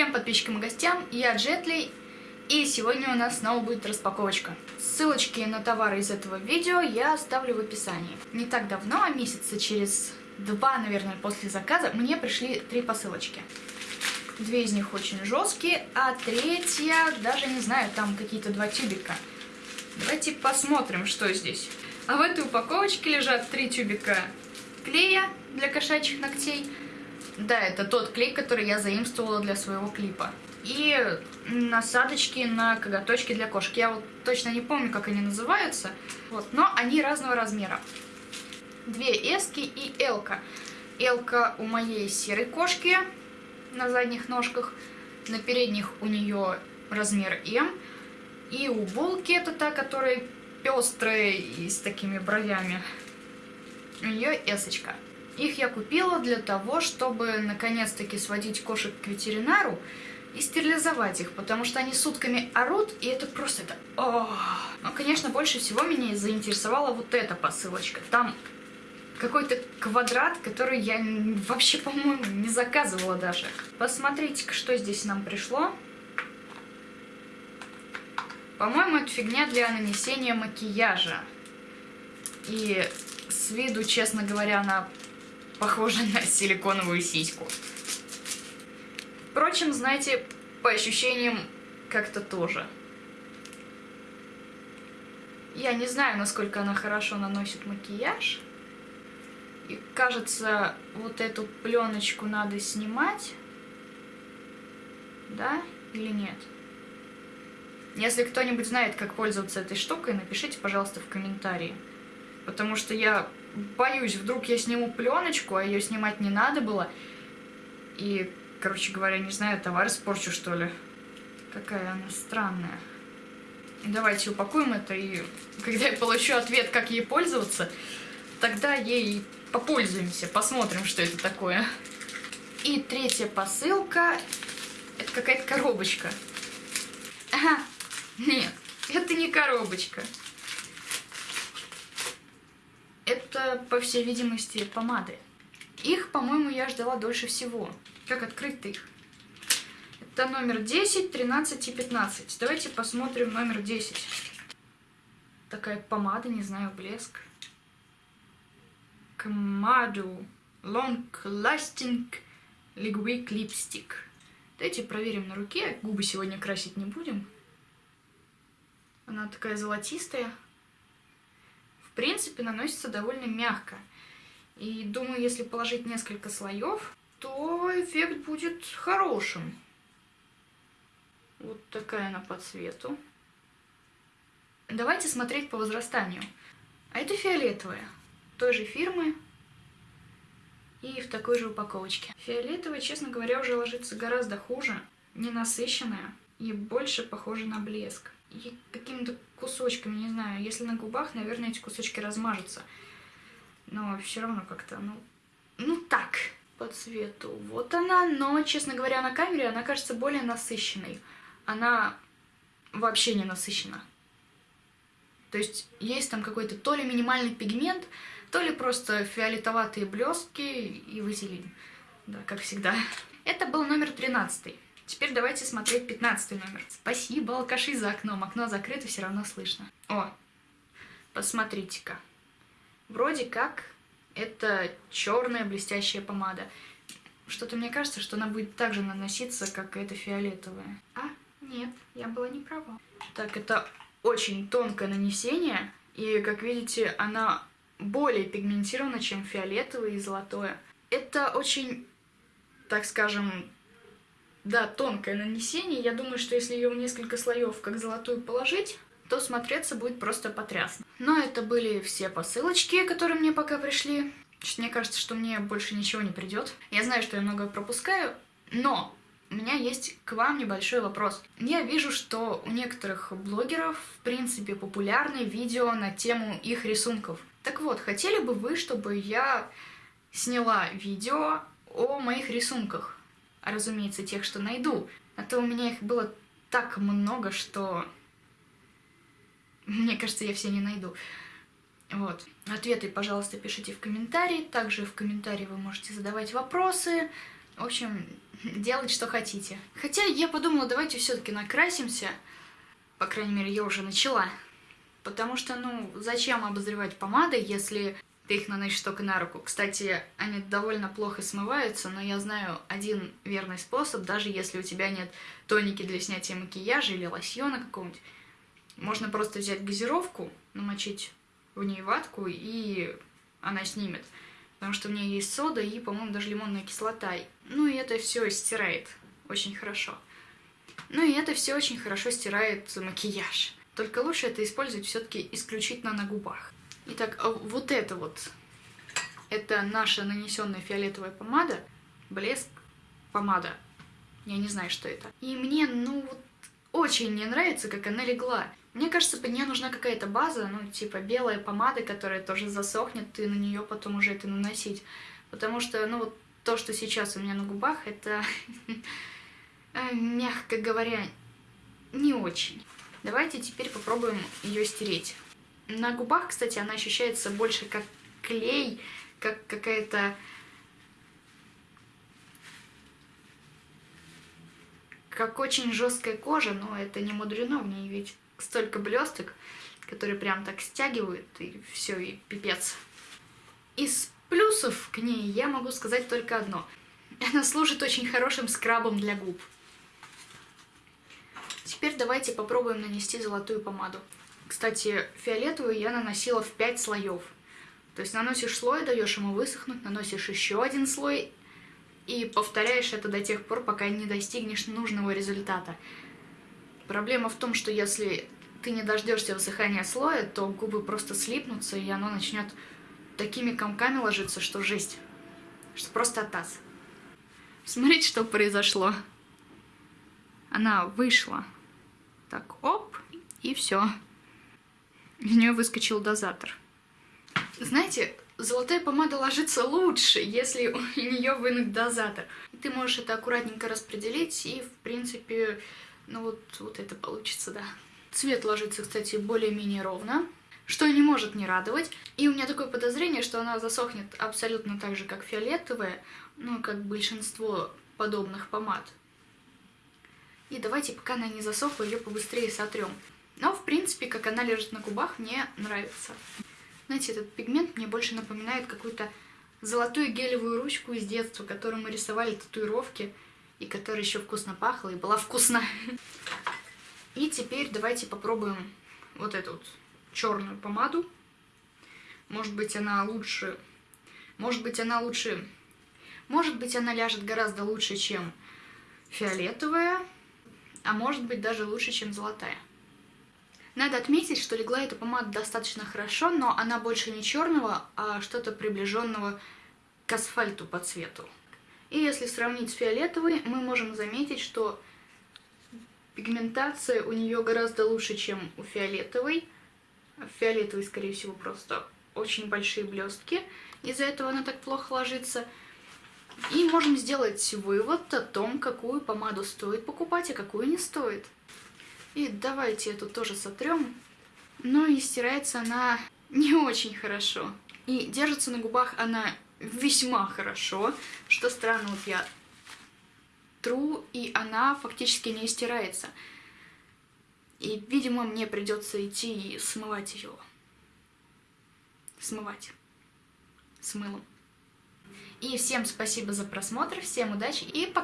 Всем подписчикам и гостям, я Джетли, и сегодня у нас снова будет распаковочка. Ссылочки на товары из этого видео я оставлю в описании. Не так давно, а месяца через два, наверное, после заказа, мне пришли три посылочки. Две из них очень жесткие, а третья, даже не знаю, там какие-то два тюбика. Давайте посмотрим, что здесь. А в этой упаковочке лежат три тюбика клея для кошачьих ногтей. Да, это тот клей, который я заимствовала для своего клипа. И насадочки на коготочки для кошек. Я вот точно не помню, как они называются. Вот, но они разного размера. Две эски и элка. Элка у моей серой кошки на задних ножках. На передних у нее размер М. И у булки это та, которая пестрые и с такими бровями. У нее эсочка. Их я купила для того, чтобы наконец-таки сводить кошек к ветеринару и стерилизовать их, потому что они сутками орут, и это просто это... О! Но, конечно, больше всего меня заинтересовала вот эта посылочка. Там какой-то квадрат, который я вообще, по-моему, не заказывала даже. Посмотрите-ка, что здесь нам пришло. По-моему, это фигня для нанесения макияжа. И с виду, честно говоря, она похожа на силиконовую сиську. Впрочем, знаете, по ощущениям как-то тоже. Я не знаю, насколько она хорошо наносит макияж. И кажется, вот эту пленочку надо снимать. Да или нет? Если кто-нибудь знает, как пользоваться этой штукой, напишите, пожалуйста, в комментарии. Потому что я боюсь, вдруг я сниму пленочку, а ее снимать не надо было. И, короче говоря, не знаю, товар испорчу, что ли. Какая она странная. Давайте упакуем это, и когда я получу ответ, как ей пользоваться, тогда ей попользуемся, посмотрим, что это такое. И третья посылка, это какая-то коробочка. Ага, нет, это не коробочка. Это, по всей видимости, помады. Их, по-моему, я ждала дольше всего. Как открыть их? Это номер 10, 13 и 15. Давайте посмотрим номер 10. Такая помада, не знаю, блеск. Камаду Long Lasting Liquid Lipstick. Давайте проверим на руке. Губы сегодня красить не будем. Она такая золотистая. Принципе, наносится довольно мягко. И думаю, если положить несколько слоев, то эффект будет хорошим. Вот такая она по цвету. Давайте смотреть по возрастанию. А это фиолетовая, той же фирмы, и в такой же упаковочке. Фиолетовая, честно говоря, уже ложится гораздо хуже, ненасыщенная и больше похожа на блеск. Какими-то кусочками, не знаю, если на губах, наверное, эти кусочки размажутся. Но все равно как-то, ну, ну так, по цвету. Вот она, но, честно говоря, на камере она кажется более насыщенной. Она вообще не насыщена. То есть есть там какой-то то ли минимальный пигмент, то ли просто фиолетоватые блестки и вазелин. Да, как всегда. Это был номер 13. Теперь давайте смотреть 15 номер. Спасибо, алкаши за окном. Окно закрыто, все равно слышно. О, посмотрите-ка. Вроде как это черная блестящая помада. Что-то мне кажется, что она будет так же наноситься, как эта фиолетовая. А, нет, я была не права. Так, это очень тонкое нанесение. И, как видите, она более пигментировано, чем фиолетовое и золотое. Это очень, так скажем, да, тонкое нанесение. Я думаю, что если ее в несколько слоев, как золотую, положить, то смотреться будет просто потрясно. Но это были все посылочки, которые мне пока пришли. Мне кажется, что мне больше ничего не придет. Я знаю, что я много пропускаю, но у меня есть к вам небольшой вопрос. Я вижу, что у некоторых блогеров, в принципе, популярны видео на тему их рисунков. Так вот, хотели бы вы, чтобы я сняла видео о моих рисунках? А, разумеется, тех, что найду. А то у меня их было так много, что... Мне кажется, я все не найду. Вот. Ответы, пожалуйста, пишите в комментарии. Также в комментарии вы можете задавать вопросы. В общем, делать что хотите. Хотя я подумала, давайте все-таки накрасимся. По крайней мере, я уже начала. Потому что, ну, зачем обозревать помады, если ты их наносишь только на руку. Кстати, они довольно плохо смываются, но я знаю один верный способ, даже если у тебя нет тоники для снятия макияжа или лосьона какого-нибудь. Можно просто взять газировку, намочить в ней ватку, и она снимет. Потому что в ней есть сода и, по-моему, даже лимонная кислота. Ну и это все стирает очень хорошо. Ну и это все очень хорошо стирает макияж. Только лучше это использовать все-таки исключительно на губах. Итак, а вот это вот, это наша нанесенная фиолетовая помада, блеск помада. Я не знаю, что это. И мне, ну, вот очень не нравится, как она легла. Мне кажется, под нее нужна какая-то база, ну, типа белая помада, которая тоже засохнет, и на нее потом уже это наносить. Потому что, ну, вот то, что сейчас у меня на губах, это, э, мягко говоря, не очень. Давайте теперь попробуем ее стереть. На губах, кстати, она ощущается больше как клей, как какая-то... Как очень жесткая кожа, но это не мудрено, в ней ведь столько блесток, которые прям так стягивают, и все, и пипец. Из плюсов к ней я могу сказать только одно. Она служит очень хорошим скрабом для губ. Теперь давайте попробуем нанести золотую помаду. Кстати, фиолетовую я наносила в 5 слоев. То есть наносишь слой, даешь ему высохнуть, наносишь еще один слой и повторяешь это до тех пор, пока не достигнешь нужного результата. Проблема в том, что если ты не дождешься высыхания слоя, то губы просто слипнутся, и оно начнет такими комками ложиться, что жесть. Что просто атас. Смотрите, что произошло. Она вышла. Так, оп, и все из нее выскочил дозатор. Знаете, золотая помада ложится лучше, если у нее вынут дозатор. Ты можешь это аккуратненько распределить, и, в принципе, ну вот, вот это получится, да. Цвет ложится, кстати, более-менее ровно, что не может не радовать. И у меня такое подозрение, что она засохнет абсолютно так же, как фиолетовая, ну, как большинство подобных помад. И давайте, пока она не засохла, ее побыстрее сотрем. Но, в принципе, как она лежит на губах, мне нравится. Знаете, этот пигмент мне больше напоминает какую-то золотую гелевую ручку из детства, которую мы рисовали татуировки, и которая еще вкусно пахла и была вкусна. И теперь давайте попробуем вот эту вот черную помаду. Может быть, она лучше... Может быть, она лучше... Может быть, она ляжет гораздо лучше, чем фиолетовая, а может быть, даже лучше, чем золотая. Надо отметить, что легла эта помада достаточно хорошо, но она больше не черного, а что-то приближенного к асфальту по цвету. И если сравнить с фиолетовой, мы можем заметить, что пигментация у нее гораздо лучше, чем у фиолетовой. В фиолетовой, скорее всего, просто очень большие блестки, из-за этого она так плохо ложится. И можем сделать вывод о том, какую помаду стоит покупать, а какую не стоит. И давайте эту тоже сотрем. Но и стирается она не очень хорошо. И держится на губах она весьма хорошо, что странно, вот я тру, и она фактически не стирается. И, видимо, мне придется идти и смывать ее. Смывать. С мылом. И всем спасибо за просмотр, всем удачи и пока!